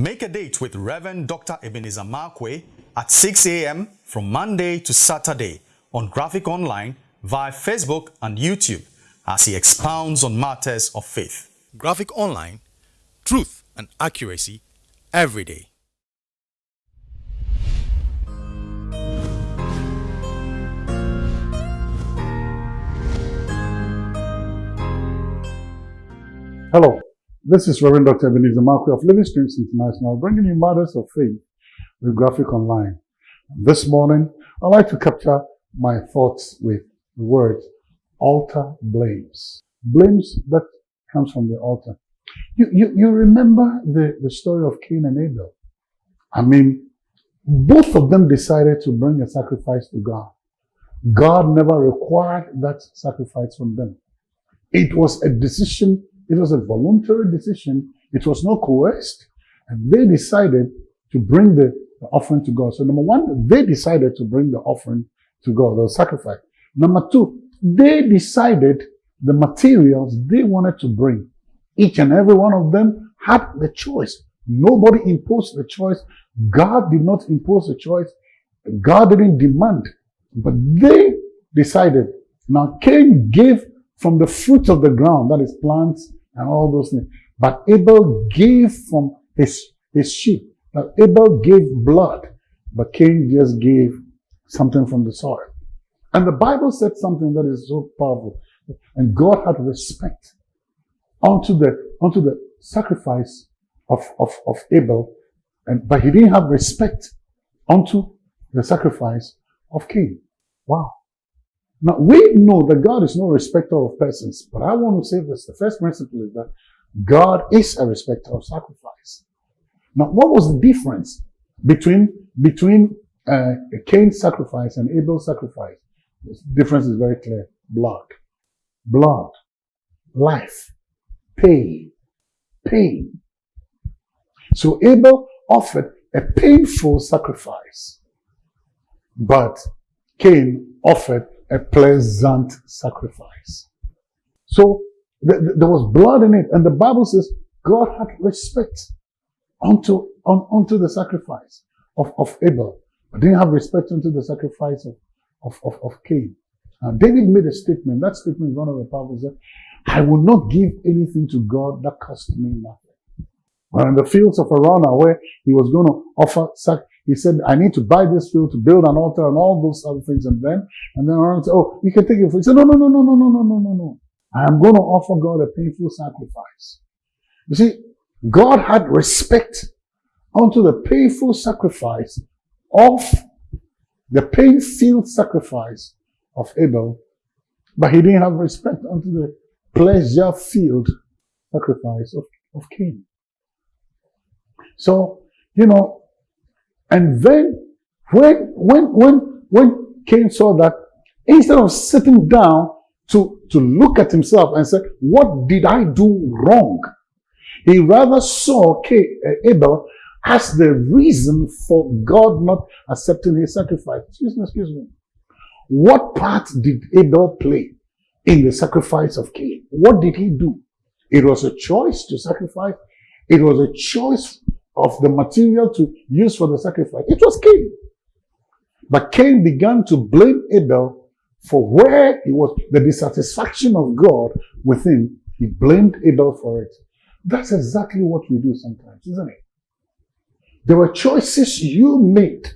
Make a date with Reverend Dr. Ebenezer Markwei at 6 a.m. from Monday to Saturday on Graphic Online via Facebook and YouTube as he expounds on matters of faith. Graphic Online, truth and accuracy every day. Hello, this is Reverend Dr. Ebenezer Markwei of Living Streams International, bringing you matters of faith with Graphic Online. This morning, I'd like to capture my thoughts with the word altar blames. Blames that comes from the altar. You, you, you remember the, the story of Cain and Abel. I mean, both of them decided to bring a sacrifice to God. God never required that sacrifice from them. It was a decision it was a voluntary decision. It was not coerced. And they decided to bring the, the offering to God. So number one, they decided to bring the offering to God, the sacrifice. Number two, they decided the materials they wanted to bring. Each and every one of them had the choice. Nobody imposed the choice. God did not impose the choice. God didn't demand. But they decided. Now Cain gave from the fruit of the ground, that is plants and all those things. But Abel gave from his, his sheep. Now, Abel gave blood, but Cain just gave something from the soil. And the Bible said something that is so powerful. And God had respect unto the, unto the sacrifice of, of, of Abel, and, but he didn't have respect unto the sacrifice of Cain. Wow. Now, we know that God is no respecter of persons, but I want to say this. The first principle is that God is a respecter of sacrifice. Now, what was the difference between, between uh, Cain's sacrifice and Abel's sacrifice? The difference is very clear. Blood. Blood. Life. Pain. Pain. So Abel offered a painful sacrifice, but Cain offered a pleasant sacrifice. So th- th- there was blood in it, and the Bible says God had respect unto, un- unto the sacrifice of, of Abel, but didn't have respect unto the sacrifice of, of, of, of Cain. Now, David made a statement. That statement is one of the. Said, I will not give anything to God that cost me nothing. Well, in the fields of Araunah, where he was going to offer sac- he said, I need to buy this field to build an altar and all those other things. And then, and then Aaron said, Oh, you can take it. He said, No, no, no, no, no, no, no, no, no, no. I am going to offer God a painful sacrifice. You see, God had respect unto the painful sacrifice of the pain-filled sacrifice of Abel, but he didn't have respect unto the pleasure-filled sacrifice of, of Cain. So, you know, and then when, when, when, when Cain saw that, instead of sitting down to, to look at himself and say, what did I do wrong? He rather saw Cain, uh, Abel as the reason for God not accepting his sacrifice. Excuse me, excuse me. What part did Abel play in the sacrifice of Cain? What did he do? It was a choice to sacrifice. It was a choice of the material to use for the sacrifice. It was Cain. But Cain began to blame Abel for where it was the dissatisfaction of God within. He blamed Abel for it. That's exactly what we do sometimes, isn't it? There were choices you made,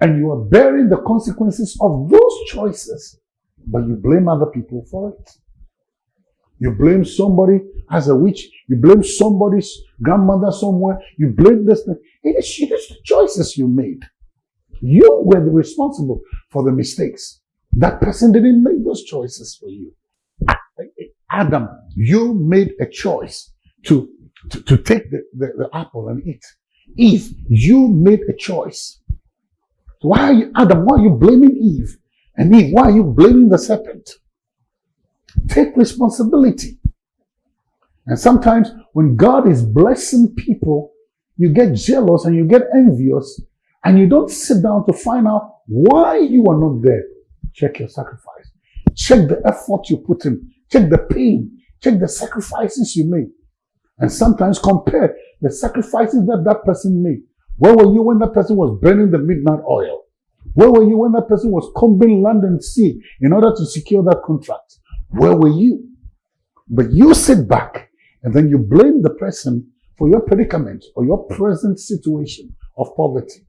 and you are bearing the consequences of those choices, but you blame other people for it. You blame somebody as a witch. You blame somebody's grandmother somewhere. You blame this thing. It is, the choices you made. You were responsible for the mistakes. That person didn't make those choices for you. Adam, you made a choice to, to, to take the, the, the apple and eat. Eve, you made a choice. Why are you, Adam, why are you blaming Eve? And Eve, why are you blaming the serpent? Take responsibility. And sometimes when God is blessing people, you get jealous and you get envious and you don't sit down to find out why you are not there. Check your sacrifice. Check the effort you put in. Check the pain. Check the sacrifices you made. and sometimes compare the sacrifices that that person made. Where were you when that person was burning the midnight oil? Where were you when that person was combing land and sea in order to secure that contract? Where were you? But you sit back and then you blame the person for your predicament or your present situation of poverty.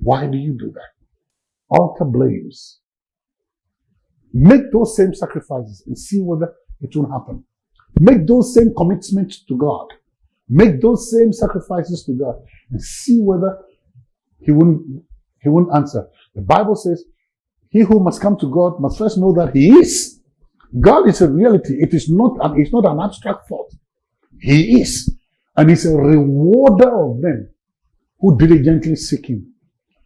Why do you do that? Altar blames. Make those same sacrifices and see whether it will happen. Make those same commitments to God. Make those same sacrifices to God and see whether he wouldn't, he wouldn't answer. The Bible says, he who must come to God must first know that he is. God is a reality. It is not an, it's not an abstract thought. He is. And he's a rewarder of them who diligently seek him.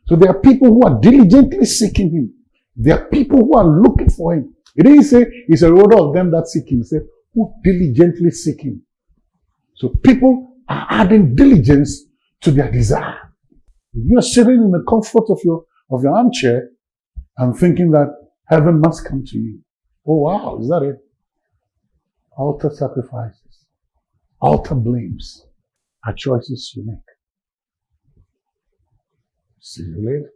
So there are people who are diligently seeking him. There are people who are looking for him. He didn't say he's a rewarder of them that seek him. He said, who diligently seek him. So people are adding diligence to their desire. You're sitting in the comfort of your, of your armchair and thinking that heaven must come to you. Oh wow, is that it? Altar sacrifices, altar blames are choices you make. See you later.